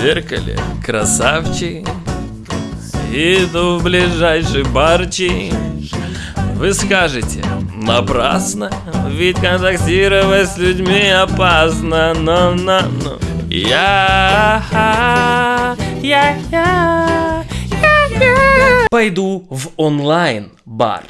зеркале красавчик Иду в ближайший барчик Вы скажете, напрасно Ведь контактировать с людьми опасно. Но, но, но. Я, я, я, я, я. Пойду в онлайн-бар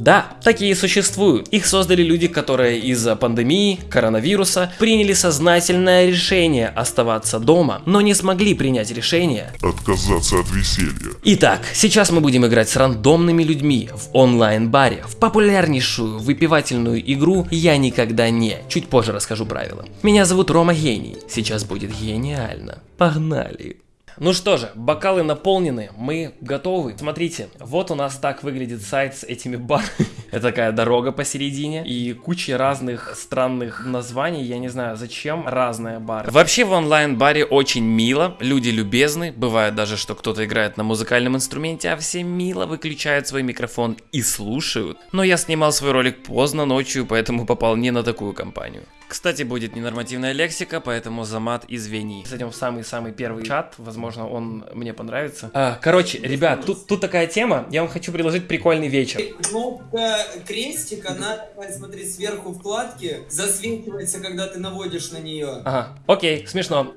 да, такие существуют. Их создали люди, которые из-за пандемии, коронавируса, приняли сознательное решение оставаться дома, но не смогли принять решение отказаться от веселья. Итак, сейчас мы будем играть с рандомными людьми в онлайн-баре, в популярнейшую выпивательную игру «Я никогда не». Чуть позже расскажу правила. Меня зовут Рома Гений. Сейчас будет гениально. Погнали! Ну что же, бокалы наполнены, мы готовы. Смотрите, вот у нас так выглядит сайт с этими барами. Это такая дорога посередине и куча разных странных названий, я не знаю зачем, разные бары. Вообще в онлайн-баре очень мило, люди любезны, бывает даже, что кто-то играет на музыкальном инструменте, а все мило выключают свой микрофон и слушают. Но я снимал свой ролик поздно ночью, поэтому попал не на такую компанию. Кстати, будет ненормативная лексика, поэтому за мат извини. Зайдем в самый-самый первый чат, возможно, он мне понравится. А, короче, ребят, тут, тут такая тема, я вам хочу предложить прикольный вечер. Кнопка крестик, она, смотри, сверху вкладки, засвечивается, когда ты наводишь на нее. Ага, окей, смешно.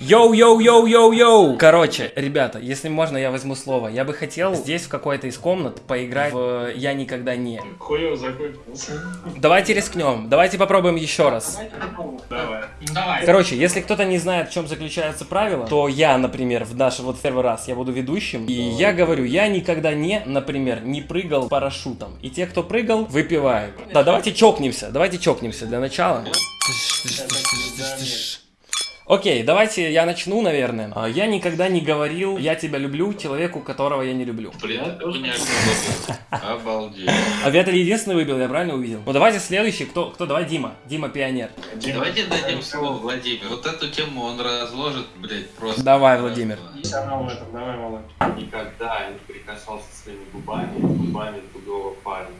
Йоу-йоу-йоу-йоу-йоу! Короче, ребята, если можно, я возьму слово. Я бы хотел здесь в какой-то из комнат поиграть в «Я никогда не». Хуёво закончился. Давайте рискнем, давайте попробуем еще раз. Давай. Давай. Короче, если кто-то не знает, в чем заключается правило, то я, например, в наш вот первый раз я буду ведущим, и я говорю, я никогда не, например, не прыгал парашютом. И те, кто прыгал, выпивают. Да, давайте чокнемся, давайте чокнемся для начала. Окей, давайте я начну, наверное. А, Я никогда не говорил «я тебя люблю» человеку, которого я не люблю. Блин, тоже не ожидал. Обалдеть. А это единственный выбил, я правильно увидел? Ну давайте следующий, кто, кто, давай Дима, Дима пионер. Давайте дадим слово Владимир. Вот эту тему он разложит, блядь, просто. Давай, Владимир. Давай, Володь. Никогда не прикасался своими губами, губами другого парня.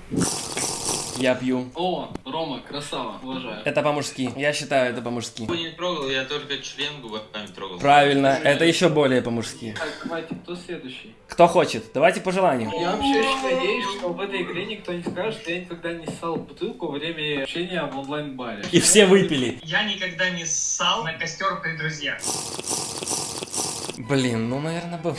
Я пью. О, Рома, красава, уважаю. Это по-мужски, я считаю это по-мужски. Губы не трогал, я только член губами трогал. Правильно, это еще более по-мужски. Так, давайте, кто следующий? Кто хочет? Давайте по желанию. Я вообще очень надеюсь, что в этой игре никто не скажет, что я никогда не ссал бутылку во время общения в онлайн-баре. И все выпили. Я никогда не ссал на костер при друзьях. Блин, ну, наверное, бы...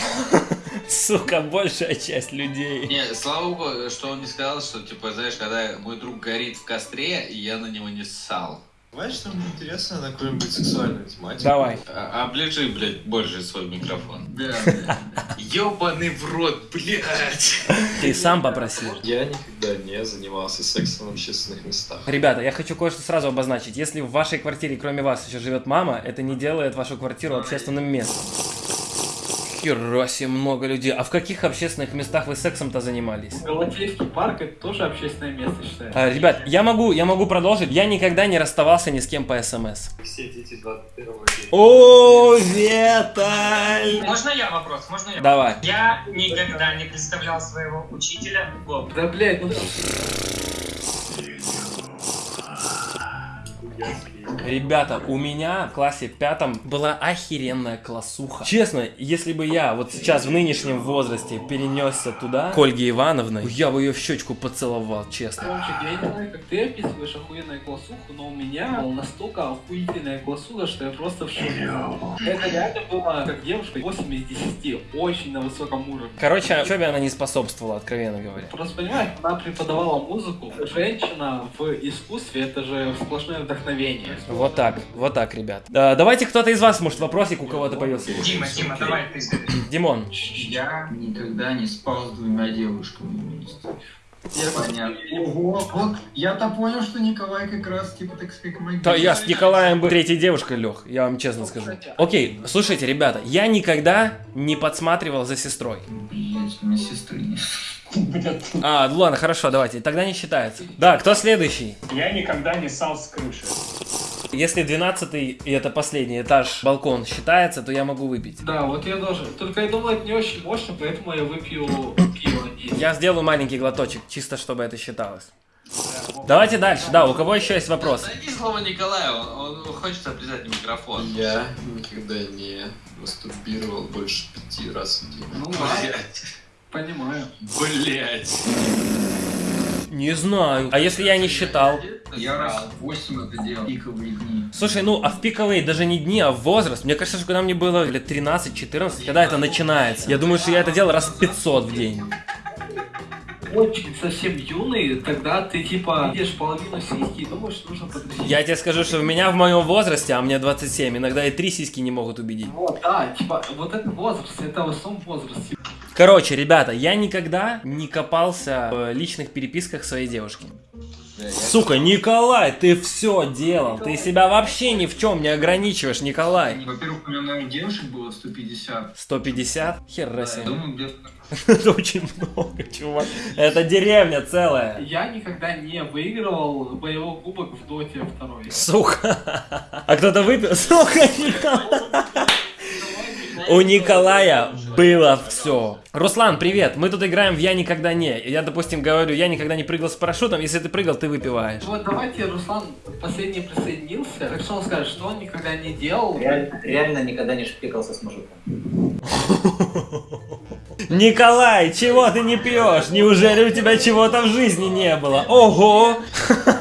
Сука, большая часть людей. Не, слава богу, что он не сказал, что, типа, знаешь, когда мой друг горит в костре, и я на него не ссал. Давай что мне интересно на какую-нибудь сексуальную тематику. Давай. А, оближи, блядь, больше свой микрофон. Да. Ёбаный в рот, блядь. Ты сам попросил. Я никогда не занимался сексом в общественных местах. Ребята, я хочу кое-что сразу обозначить. Если в вашей квартире, кроме вас, еще живет мама, это не делает вашу квартиру общественным местом. Хера себе много людей. А в каких общественных местах вы сексом-то занимались? Галатейский парк это тоже общественное место считается. А, ребят, я могу, я могу продолжить. Я никогда не расставался ни с кем по СМС. Все дети 21 века. О, Виталь! Можно я вопрос? Можно я? Давай. Я никогда не представлял своего учителя Боб. Да, блядь, ну Ребята, у меня в классе пятом была охеренная классуха. Честно, если бы я вот сейчас в нынешнем возрасте перенесся туда, к Ольге Ивановной, я бы ее в щечку поцеловал, честно. Ромчик, я не знаю, как ты описываешь охуенную классуху, но у меня была настолько охуительная классуха, что я просто в шоке. Это реально было как девушка 8 из 10, очень на высоком уровне. Короче, учебе она не способствовала, откровенно говоря. Просто понимаешь, она преподавала музыку. Женщина в искусстве это же сплошное вдохновение. Вот так, вот так, ребят. Да, давайте кто-то из вас, может, вопросик у кого-то появился. Дима, Дима, давай ты. Димон. Я никогда не спал с двумя девушками вместе. Ого, вот я-то понял, что Николай как раз, типа, так сказать, магия. Да я с Николаем бы третьей девушкой лег, я вам честно скажу. Окей, слушайте, ребята, я никогда не подсматривал за сестрой. Блять, у меня сестры нет. А, ладно, хорошо, давайте, тогда не считается. Да, кто следующий? Я никогда не ссал с крыши. Если 12 и это последний этаж балкон считается, то я могу выпить. Да, вот я тоже. Только я думаю, это не очень мощно, поэтому я выпью пиво. И- Я сделаю маленький глоточек, чисто чтобы это считалось. Давайте дальше, да, у кого еще есть вопросы? Найди слово Николая, он, он хочет облизать микрофон. Я никогда не мастурбировал больше пяти раз в день. Ну, Блять. понимаю. Блять. Не знаю. А если я не считал? Я раз в 8 это делал. Пиковые дни. Слушай, ну, а в пиковые даже не дни, а в возраст. Мне кажется, что когда мне было лет 13-14, когда это начинается. Я думаю, что я это делал раз 500 в день. Очень совсем юный, тогда ты типа видишь половину сиськи и думаешь, что нужно подрастить. Я тебе скажу, что у меня в моем возрасте, а мне 27, иногда и три сиськи не могут убедить. Вот, да, типа, вот это возраст, это в основном возраст. Короче, ребята, я никогда не копался в личных переписках своей девушки. Сука, Николай, ты все делал. Ты себя вообще ни в чем не ограничиваешь, Николай. Во-первых, у меня, наверное, девушек было 150. 150? Хер Я думаю, где-то Это очень много, чувак. Это деревня целая. Я никогда не выигрывал боевой кубок в доте второй. Сука. А кто-то выпил? Сука, Николай. У Николая было все. Руслан, привет. Мы тут играем в Я никогда не. Я, допустим, говорю, я никогда не прыгал с парашютом. Если ты прыгал, ты выпиваешь. Вот давайте Руслан последний присоединился. Так что он скажет, что он никогда не делал. Реально, реально никогда не шпикался с мужиком. Николай, чего ты не пьешь? Неужели у тебя чего-то в жизни не было? Ого!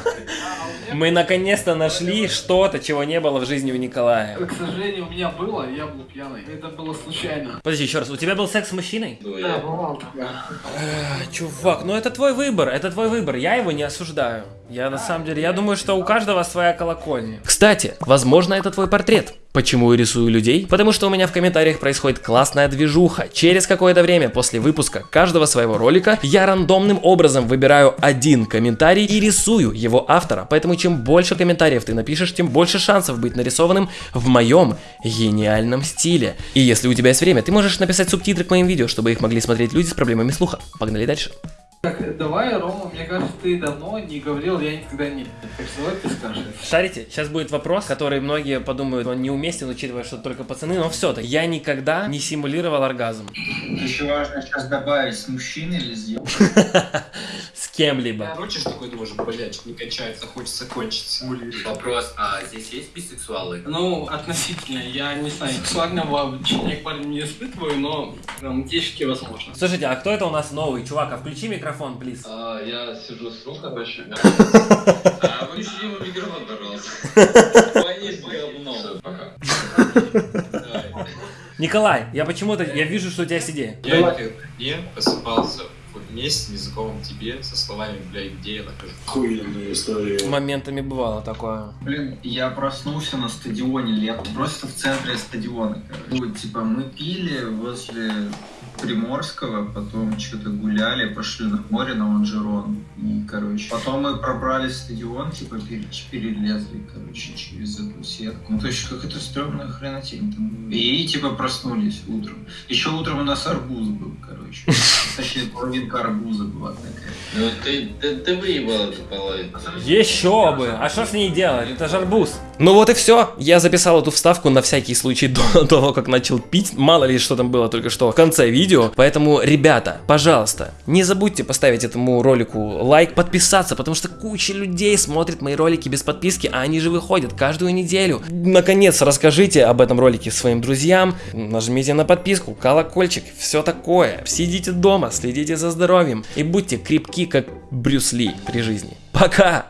Мы наконец-то нашли что-то, чего не было в жизни у Николая. К сожалению, у меня было, я был пьяный. Это было случайно. Подожди, еще раз, у тебя был секс с мужчиной? Да, такое. Э, Чувак, ну это твой выбор, это твой выбор, я его не осуждаю. Я на самом деле, я думаю, что у каждого своя колокольня. Кстати, возможно это твой портрет. Почему я рисую людей? Потому что у меня в комментариях происходит классная движуха. Через какое-то время после выпуска каждого своего ролика я рандомным образом выбираю один комментарий и рисую его автора. Поэтому чем больше комментариев ты напишешь, тем больше шансов быть нарисованным в моем гениальном стиле. И если у тебя есть время, ты можешь написать субтитры к моим видео, чтобы их могли смотреть люди с проблемами слуха. Погнали дальше. Так, давай, Рома, мне кажется, ты давно не говорил, я никогда не. Так что давай ты скажешь. Шарите, сейчас будет вопрос, который многие подумают, он неуместен, учитывая, что только пацаны, но все-таки я никогда не симулировал оргазм Еще важно сейчас добавить, с мужчиной или кем-либо. Короче, такой думаешь, блядь, не качается, хочется кончить. Вопрос, а здесь есть бисексуалы? Ну, относительно, я не знаю, сексуального влечения к парню не испытываю, но девушки возможно. Слушайте, а кто это у нас новый? Чувак, а включи микрофон, плиз. А, я сижу с рукой большой. А вы еще ему микрофон, пожалуйста. С говном. Пока. Николай, я почему-то, я вижу, что у тебя есть идея. Я не просыпался вместе незнакомым тебе со словами, блядь, где я нахожусь. Охуенная история. Моментами бывало такое. Блин, я проснулся на стадионе лет, просто в центре стадиона, короче. Вот, типа, мы пили возле Приморского, потом что-то гуляли, пошли на море, на Лонжерон. И, короче, потом мы пробрались в стадион, типа, пере- перелезли, короче, через эту сетку. Ну, то есть, какая-то стрёмная хренотень там была. И, типа, проснулись утром. Еще утром у нас арбуз был, короче. Точнее, половинка арбуза была такая. Ну ты, ты, ты выебал эту половину. Еще бы! А что с ней делать? Это же арбуз. Ну вот и все. Я записал эту вставку на всякий случай до того, как начал пить. Мало ли, что там было только что в конце видео. Поэтому, ребята, пожалуйста, не забудьте поставить этому ролику лайк, подписаться, потому что куча людей смотрит мои ролики без подписки, а они же выходят каждую неделю. Наконец, расскажите об этом ролике своим друзьям, нажмите на подписку, колокольчик, все такое. Сидите дома, следите за здоровьем и будьте крепки, как Брюс Ли при жизни. Пока!